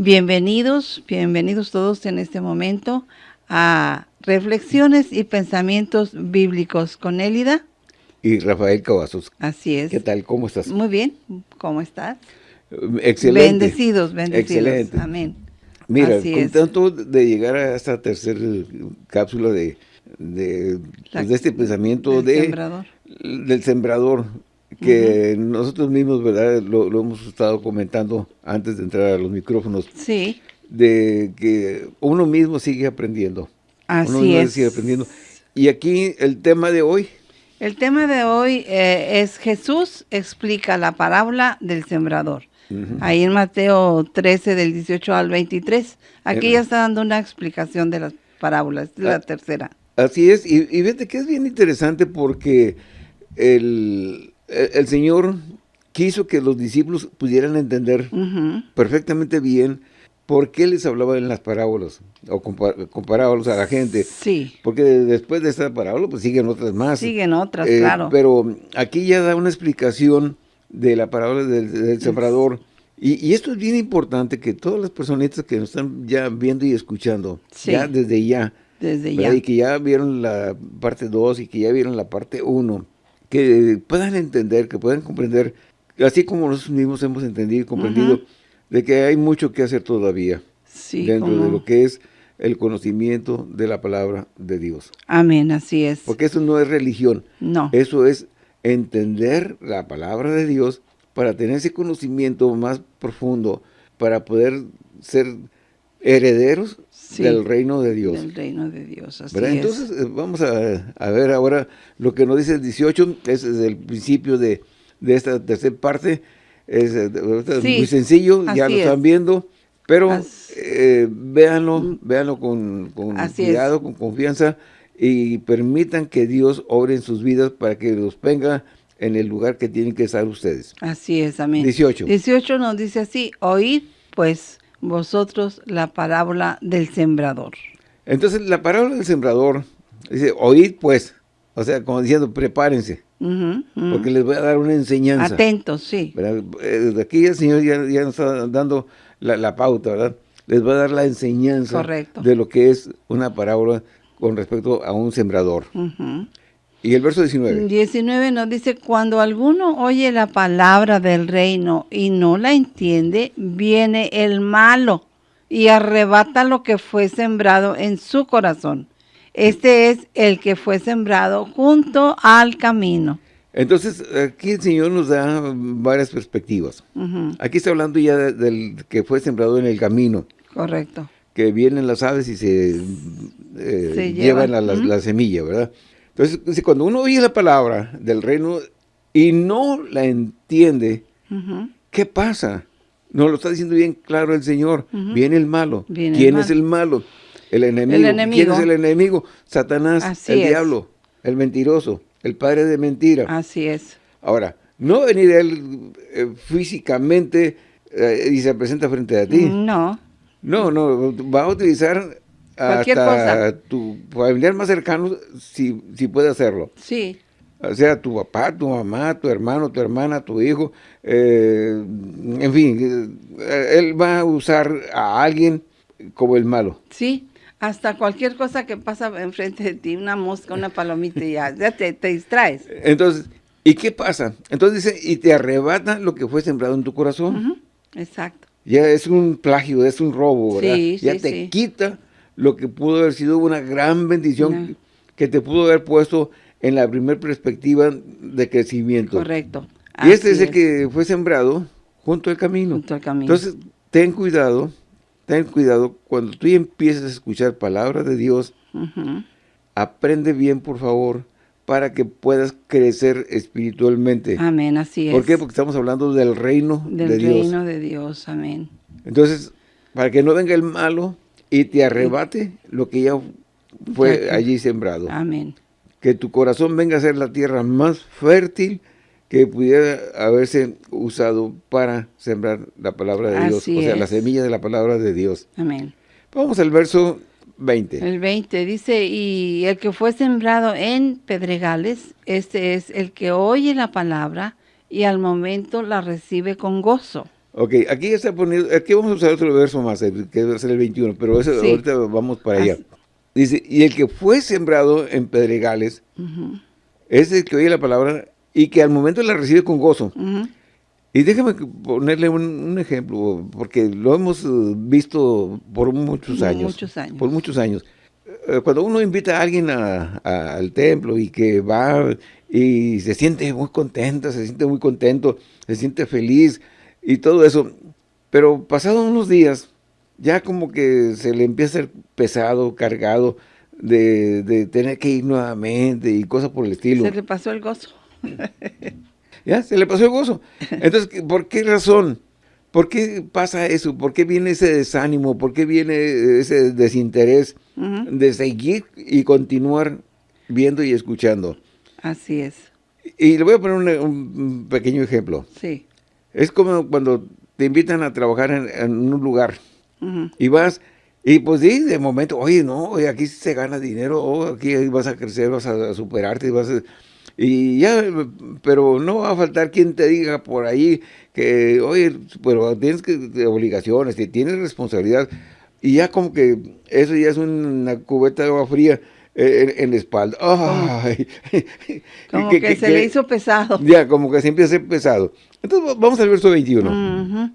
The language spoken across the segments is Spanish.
Bienvenidos, bienvenidos todos en este momento a Reflexiones y Pensamientos Bíblicos con Élida. Y Rafael Cavazos. Así es. ¿Qué tal? ¿Cómo estás? Muy bien. ¿Cómo estás? Excelente. Bendecidos, bendecidos. Excelente. Amén. Mira, Así con es. tanto de llegar a esta tercera cápsula de, de, pues, de este pensamiento del de, sembrador. del sembrador, que nosotros mismos, ¿verdad? Lo, lo hemos estado comentando antes de entrar a los micrófonos, Sí, de que uno mismo sigue aprendiendo. uno así mismo es. sigue aprendiendo. Y aquí el tema de hoy, El tema de hoy eh, es Jesús explica la parábola del sembrador. Ahí en Mateo 13, del 18 al 23. Aquí ya está dando una explicación de las parábolas, la Ah, tercera. Así es, y, y fíjate que es bien interesante porque el, el- el Señor quiso que los discípulos pudieran entender perfectamente bien por qué les hablaba en las parábolas, o compa- con parábolas a la gente. Sí, Porque después de esta parábola, pues siguen otras más. siguen otras, Eh, claro. Pero aquí ya da una explicación de la parábola del, del sembrador. Y, y esto es bien importante que todas las personitas que nos están ya viendo y escuchando, Sí. ya desde ya, Desde ¿verdad? ya. Y que ya vieron la parte 2 y que ya vieron la parte 1, que puedan entender, que puedan comprender, así como nosotros mismos hemos entendido y comprendido, de que hay mucho que hacer todavía Sí, dentro de lo que es el conocimiento de la palabra de Dios. Amén, así es. Porque eso no es religión, No, eso es entender la palabra de Dios para tener ese conocimiento más profundo, para poder ser herederos Sí, del reino de Dios. del reino de Dios, así ¿verdad? es. Entonces, eh, vamos a, a ver ahora lo que nos dice el 18, es el principio de, de esta tercera parte, es, eh, Sí, muy sencillo, ya lo están es. viendo, pero eh, véanlo, véanlo con, con Así es. cuidado, con confianza, y permitan que Dios obre en sus vidas para que los ponga en el lugar que tienen que estar ustedes. Así es, amén. 18. 18 nos dice así, oíd pues vosotros la parábola del sembrador. Entonces, la parábola del sembrador, dice, oíd pues, o sea, como diciendo, prepárense, porque les voy a dar una enseñanza. Atentos, sí. ¿verdad? Eh, Desde aquí el Señor ya, ya nos está dando la, la pauta, ¿verdad? Les va a dar la enseñanza Correcto. de lo que es una parábola con respecto a un sembrador. Ujú. Y el verso 19. 19 nos dice, cuando alguno oye la palabra del reino y no la entiende, viene el malo y arrebata lo que fue sembrado en su corazón. Este es el que fue sembrado junto al camino. Entonces, aquí el Señor nos da varias perspectivas. Aquí está hablando ya de- del que fue sembrado en el camino, Correcto. que vienen las aves y se, eh, Se llevan llevan, la, la semilla, ¿verdad? Entonces, cuando uno oye la palabra del reino y no la entiende. ¿Qué pasa? Nos lo está diciendo bien claro el Señor. Viene el malo. Viene el ¿Quién malo. es el malo? El enemigo. ¿Quién enemigo. es el enemigo? Satanás, Así el es. diablo, el mentiroso, el padre de mentira. Así es. Ahora, no venir él eh, físicamente eh, y se presenta frente a ti. No, No, no, va a utilizar Cualquier hasta tu familiar más cercano si, si puede hacerlo. sí, O sea, tu papá, tu mamá, tu hermano, tu hermana, tu hijo, eh, en fin, eh, él va a usar a alguien como el malo. sí. Hasta cualquier cosa que pasa enfrente de ti, una mosca, una palomita, ya, ya te, te distraes. Entonces, ¿y qué pasa? Entonces dice, y te arrebata lo que fue sembrado en tu corazón. Exacto. Ya es un plagio, es un robo, ¿verdad? Sí, ya sí, te sí. quita lo que pudo haber sido una gran bendición que te pudo haber puesto en la primera perspectiva de crecimiento. Correcto. Y este es el que fue sembrado junto al camino. Junto al camino. Entonces, ten cuidado, ten cuidado, cuando tú empieces a escuchar palabra de Dios, aprende bien, por favor, para que puedas crecer espiritualmente. Amén, así es. ¿Por qué? Porque estamos hablando del reino Del de Dios. reino de Dios, amén. Entonces, para que no venga el malo y te arrebate lo que ya fue allí sembrado. Amén. Que tu corazón venga a ser la tierra más fértil que pudiera haberse usado para sembrar la palabra de Dios. Así O sea, la es. semilla de la palabra de Dios. Amén. Vamos al verso 20. El 20 dice, y el que fue sembrado en pedregales, este es el que oye la palabra y al momento la recibe con gozo. Ok, aquí está poniendo, aquí vamos a usar otro verso más, que va a ser el 21, pero eso, ahorita vamos para allá. Dice, y el que fue sembrado en pedregales, es el que oye la palabra y que al momento la recibe con gozo. Y déjame ponerle un, ejemplo, porque lo hemos eh, visto por muchos años. Muchos años. Por muchos años. Eh, cuando uno invita a alguien al templo y que va y se siente muy contenta, se siente muy contento, se siente feliz y todo eso, pero pasados unos días, ya como que se le empieza a ser pesado, cargado, de, de tener que ir nuevamente y cosas por el estilo. Se le pasó el gozo. ¿Ya? Se le pasó el gozo. Entonces, ¿por qué razón? ¿Por qué pasa eso? ¿Por qué viene ese desánimo? ¿Por qué viene ese desinterés de seguir y continuar viendo y escuchando? Así es. Y le voy a poner un, pequeño ejemplo. Sí. Es como cuando te invitan a trabajar en, un lugar y vas y pues sí, de momento, oye, no, aquí se gana dinero, oh, aquí vas a crecer, vas a superarte, vas a y ya, pero no va a faltar quien te diga por ahí que, oye, pero tienes que, obligaciones, tienes responsabilidad, y ya como que eso ya es una cubeta de agua fría eh, en, la espalda. como que, se le hizo pesado. Ya, como que se empieza a hacer pesado. Entonces vamos al verso 21.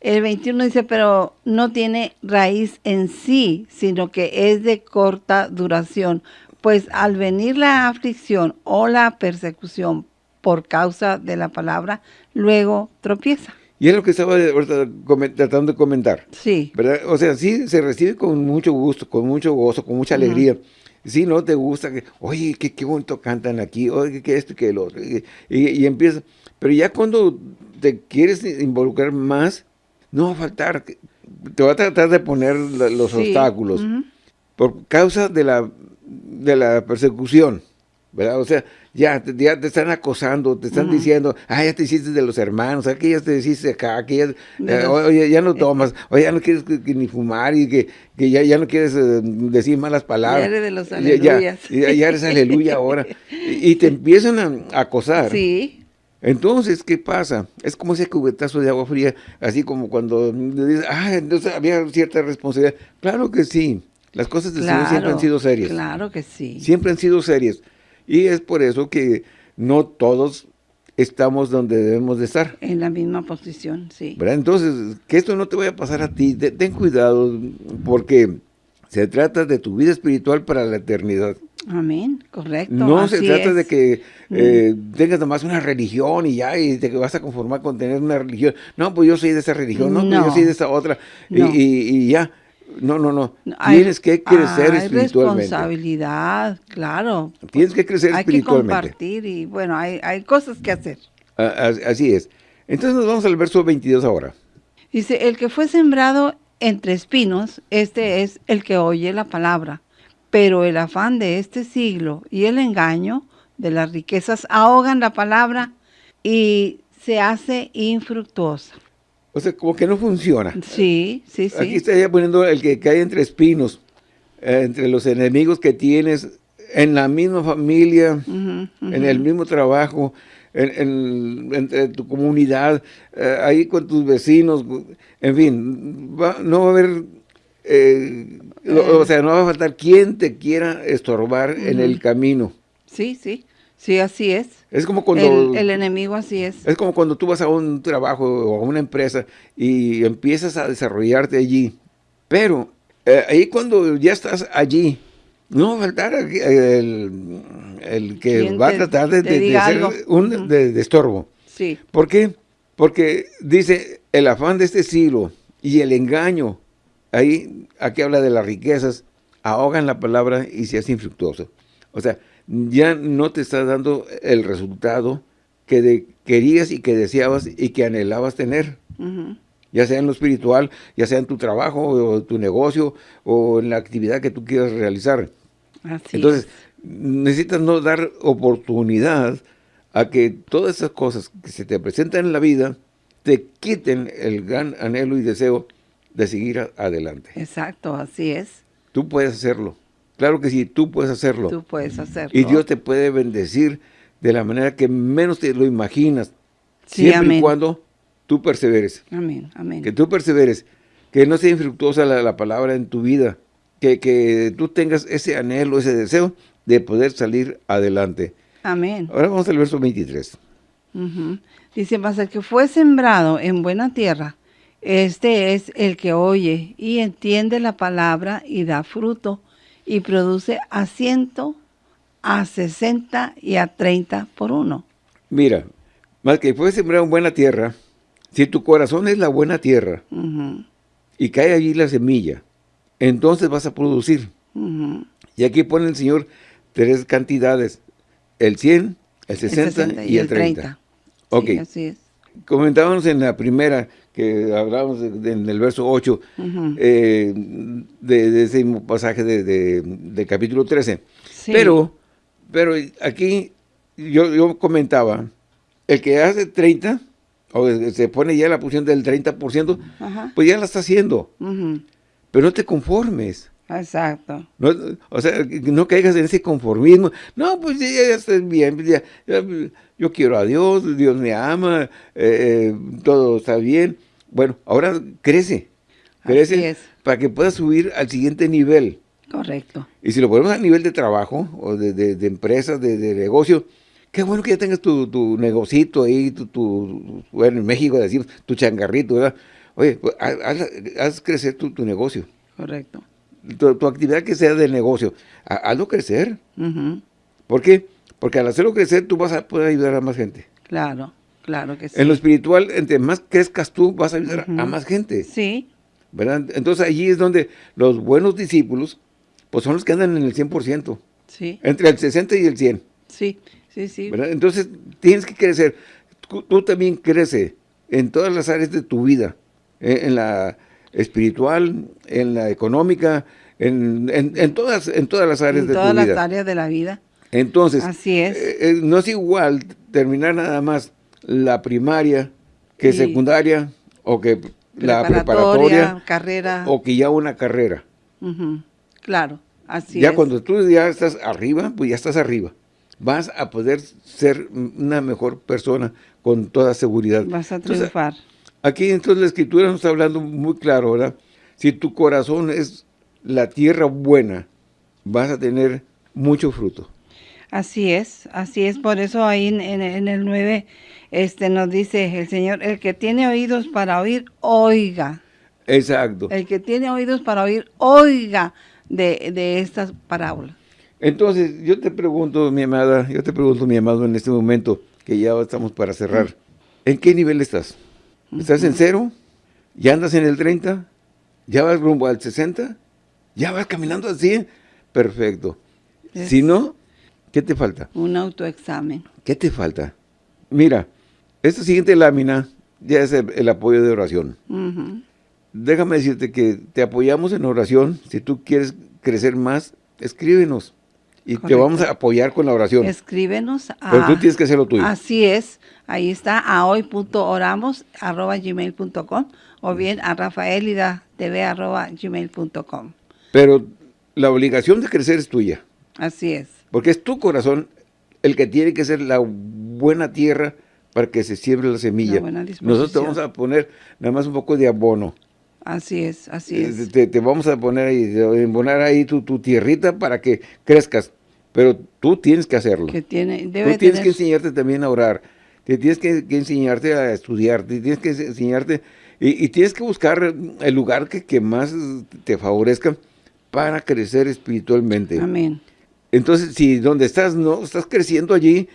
El 21 dice, pero no tiene raíz en sí, sino que es de corta duración pues al venir la aflicción o la persecución por causa de la palabra, luego tropieza. Y es lo que estaba tratando de comentar. Sí. ¿verdad? O sea, sí se recibe con mucho gusto, con mucho gozo, con mucha alegría. Si no te gusta, que, oye, qué, qué bonito cantan aquí, oye, qué esto y qué el otro. Y, empieza. Pero ya cuando te quieres involucrar más, no va a faltar. Te va a tratar de poner los obstáculos. Por causa de la de la persecución, ¿verdad? O sea, ya, ya te están acosando, te están diciendo, ah, ya te hiciste de los hermanos, aquí ya te hiciste acá, aquí ya, eh, oye, ya no tomas, oye, ya no quieres ni fumar y que, que ya, ya no quieres eh, decir malas palabras. Ya eres de los aleluyas. Ya, ya, eres aleluya ahora. Y, te empiezan a, acosar. Sí. Entonces, ¿qué pasa? Es como ese cubetazo de agua fría, así como cuando dices, ah, entonces había cierta responsabilidad. Claro que sí. Las cosas de Señor siempre han sido serias. Claro que sí. Siempre han sido serias. Y es por eso que no todos estamos donde debemos de estar. En la misma posición, sí. Entonces, que esto no te vaya a pasar a ti. Ten cuidado porque se trata de tu vida espiritual para la eternidad. Amén, correcto. No se trata de que eh, mm. tengas nomás una religión y ya, y te vas a conformar con tener una religión. No, pues yo soy de esa religión, no, pues yo soy de esa otra, y ya. No, no, no. Tienes que crecer hay espiritualmente. responsabilidad, claro. Tienes que crecer espiritualmente. Hay que compartir y, bueno, hay, hay cosas que hacer. Así es. Entonces nos vamos al verso 22 ahora. Dice, el que fue sembrado entre espinos, este es el que oye la palabra. Pero el afán de este siglo y el engaño de las riquezas ahogan la palabra y se hace infructuosa. O sea, como que no funciona. Sí, sí, sí. Aquí está poniendo el que cae entre espinos, eh, entre los enemigos que tienes en la misma familia, en el mismo trabajo, en, entre tu comunidad, eh, ahí con tus vecinos, en fin, no va a haber, eh, o sea, no va a faltar quien te quiera estorbar en el camino. Sí, sí. Sí, así es. Es como cuando... El, enemigo así es. Es como cuando tú vas a un trabajo o a una empresa y empiezas a desarrollarte allí. Pero eh, ahí cuando ya estás allí, no va a faltar el, el que va a tratar de, ser un de, estorbo. Sí. ¿Por qué? Porque dice el afán de este siglo y el engaño, ahí aquí habla de las riquezas, ahogan la palabra y se hace infructuoso. O sea, ya no te está dando el resultado que querías y que deseabas y que anhelabas tener. Ya sea en lo espiritual, ya sea en tu trabajo o tu negocio o en la actividad que tú quieras realizar. Entonces, necesitas no dar oportunidad a que todas esas cosas que se te presentan en la vida te quiten el gran anhelo y deseo de seguir adelante. Exacto, así es. Tú puedes hacerlo. Claro que sí, tú puedes hacerlo. Tú puedes hacerlo. Y Dios te puede bendecir de la manera que menos te lo imaginas. siempre y cuando tú perseveres. Amén, amén. Que tú perseveres. Que no sea infructuosa la, la palabra en tu vida. Que, que tú tengas ese anhelo, ese deseo de poder salir adelante. Amén. Ahora vamos al verso 23. Ujú. Dice, mas el que fue sembrado en buena tierra, este es el que oye y entiende la palabra y da fruto y produce a ciento, a sesenta y a treinta por uno. Mira, más que fue sembrado en buena tierra, si tu corazón es la buena tierra y cae allí la semilla, entonces vas a producir. Y aquí pone el Señor tres cantidades, el 100, el 60, y, el 30. Ok. Sí, así es. Comentábamos en la primera, que hablábamos en el verso 8, Ujú. eh, de, de ese mismo pasaje de, de- del capítulo 13. Sí. Pero, pero aquí yo, yo comentaba, el que hace 30, o se pone ya la posición del 30%, Ajá. pues ya la está haciendo. Pero no te conformes. Exacto. No, o sea, no caigas en ese conformismo. No, pues ya, ya estoy bien. ya- ya, yo quiero a Dios, Dios me ama, eh, eh, todo está bien. Bueno, ahora crece. Así Crece es. para que puedas subir al siguiente nivel. Correcto. Y si lo ponemos a nivel de trabajo o de, de, de empresa, de, de negocio, qué bueno que ya tengas tu, tu negocito ahí, tu, tu- bueno, en México decimos, tu changarrito, ¿verdad? Oye, pues, haz, haz- haz crecer tu, tu negocio, Correcto. Tu, tu actividad que sea de negocio, ha- hazlo crecer. ¿Por qué? Porque al hacerlo crecer tú vas a poder ayudar a más gente. Claro, claro que sí. En lo espiritual, entre más crezcas tú, vas a ayudar a más gente, Sí, ¿verdad? Entonces allí es donde los buenos discípulos, pues son los que andan en el 100%, sí, entre el 60 y el 100. sí, sí, sí. ¿verdad? Entonces, tienes que crecer. Tú, tú también crece en todas las áreas de tu vida, eh, en la espiritual, en la económica, en, en- en todas, en todas las áreas En de todas tu las vida. áreas de la vida. Entonces, Así es. eh, eh, no es igual terminar nada más la primaria que Sí. secundaria o que la preparatoria carrera. o que ya una carrera. Claro, así ya es. cuando tú ya estás arriba, pues ya estás arriba. Vas a poder ser una mejor persona con toda seguridad. Vas a Entonces, triunfar. Aquí entonces la escritura nos está hablando muy claro, ¿verdad? Si tu corazón es la tierra buena, vas a tener mucho fruto. Así es, así es. Por eso ahí en, en- en el 9 este, nos dice el Señor, el que tiene oídos para oír, oiga. Exacto. El que tiene oídos para oír, oiga de, de estas parábolas. Entonces, yo te pregunto, mi amada, yo te pregunto, mi amado, en este momento, que ya estamos para cerrar, ¿en qué nivel estás? ¿Estás en cero? ¿Ya andas en el 30? ¿Ya vas rumbo al 60? ¿Ya vas caminando 100? Perfecto. Es- Si no, ¿qué te falta? Un autoexamen. ¿Qué te falta? Mira, esta siguiente lámina ya es el, el apoyo de oración. Déjame decirte que te apoyamos en oración. Si tú quieres crecer más, escríbenos. Y te vamos a apoyar con la oración. Escríbenos a... Pero tú tienes que hacer lo tuyo. Así es. Ahí está, a hoy.oramos arroba gmail.com o bien a rafaelida.tv arroba gmail.com. Pero la obligación de crecer es tuya. Así es. Porque es tu corazón el que tiene que ser la buena tierra para que se siembre la semilla. Nosotros te vamos a poner nada más un poco de abono. Así es, así Eh, es. Te, te vamos a poner ahí, de- embonar ahí tu, tu tierrita para que crezcas. Pero tú tienes que hacerlo. Que tiene, debe Tú tienes tener- que enseñarte también a orar. Te tienes que, que enseñarte a estudiar. te tienes que enseñarte y, y tienes que buscar el lugar que, que más te favorezca para crecer espiritualmente. Amén. Entonces, si donde estás no estás creciendo allí,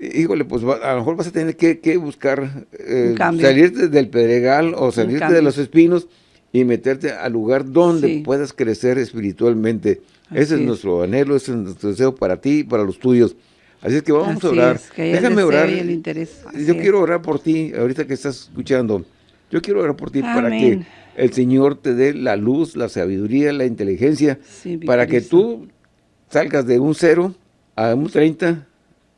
híjole, pues va- a lo mejor vas a tener que, que buscar eh, salirte del pedregal o salirte de los espinos y meterte al lugar donde Sí. puedas crecer espiritualmente. Ese Así es es. nuestro anhelo, ese es nuestro deseo para ti y para los tuyos. Así es que vamos Así a orar. es, que Déjame orar. Yo es. quiero orar por ti, ahorita que estás escuchando. Yo quiero orar por ti para que Amén. el Señor te dé la luz, la sabiduría, la inteligencia, Sí, para que tú salgas de un 0 a un 30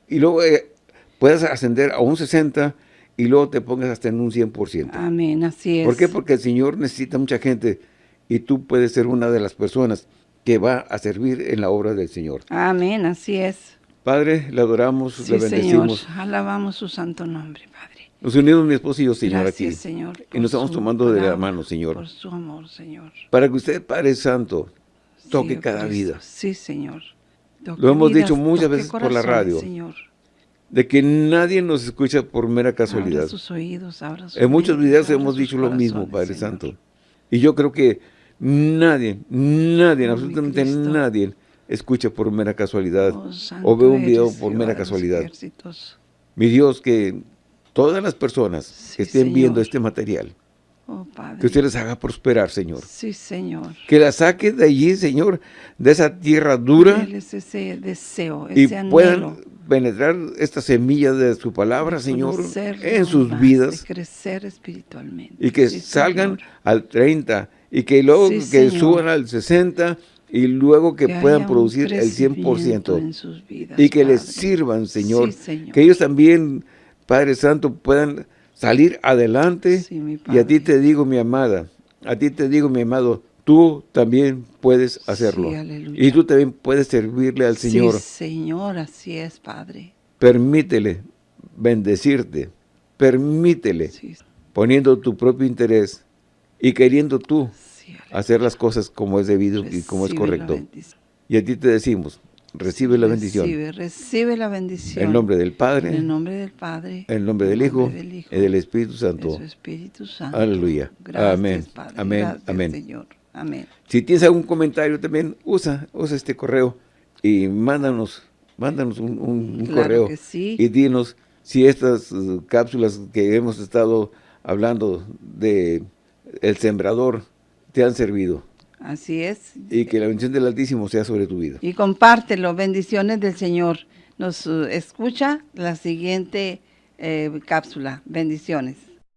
y luego eh, puedas ascender a un 60 y luego te pongas hasta en un 100%. Amén, así es. ¿Por qué? Porque el Señor necesita mucha gente y tú puedes ser una de las personas que va a servir en la obra del Señor. Amén, así es. Padre, le adoramos, Sí, le Señor. bendecimos. Alabamos su santo nombre, Padre. Nos unimos mi esposo y yo, Señor, Gracias, aquí. Señor, y nos estamos tomando de la mano, Señor. Por su amor, Señor. Para que usted, Padre Santo, toque Sí, cada Cristo. vida. Sí, Señor. Toque Lo hemos vidas, dicho muchas veces por la radio. Señor. De que nadie nos escucha por mera casualidad. Abra sus oídos, abra sus En muchos videos hemos dicho lo mismo, Padre Señor. Santo. Y yo creo que nadie, nadie, Oh, absolutamente nadie escucha por mera casualidad Oh, o ve un video por mera casualidad. ejércitos. Mi Dios, que todas las personas Sí, que estén viendo este material, Oh, Padre. que usted les haga prosperar, Señor. Sí, Señor. Que la saque de allí, Señor, de esa tierra dura ese deseo, y anhelo. puedan penetrar esta semilla de su palabra, de Señor, en sus más, vidas De crecer espiritualmente. y que Sí, salgan Señor. al 30 y que luego Sí, que Señor. suban al 60 y luego que, puedan producir el crecimiento 100% en sus vidas, y que les sirvan, Señor. Sí, Señor. Que ellos también, Padre Santo, puedan salir adelante. Sí, mi y a ti te digo, mi amada, a ti te digo, mi amado, tú también puedes hacerlo. Sí, y tú también puedes servirle al Señor. Sí, Señor, así es, Padre. Permítele bendecirte. Permítele, Sí, poniendo tu propio interés y queriendo tú hacer las cosas como es debido y como es correcto. Y a ti te decimos, recibe la bendición. Recibe, recibe la bendición. En nombre del En Padre, el nombre del Padre. en el nombre del en el Hijo del Hijo, y del Espíritu Santo. su Espíritu Santo. Aleluya. Gracias, Amén. Padre. Amén. Gracias, Amén. Señor. Amén. Si tienes algún comentario también, usa, usa este correo y mándanos, mándanos un, un- un Claro correo que sí. y dinos si estas uh, cápsulas que hemos estado hablando de el sembrador te han servido Así es. y que la bendición del Altísimo sea sobre tu vida. Y compártelo. Bendiciones del Señor. Nos eh, escucha la siguiente eh, cápsula. Bendiciones.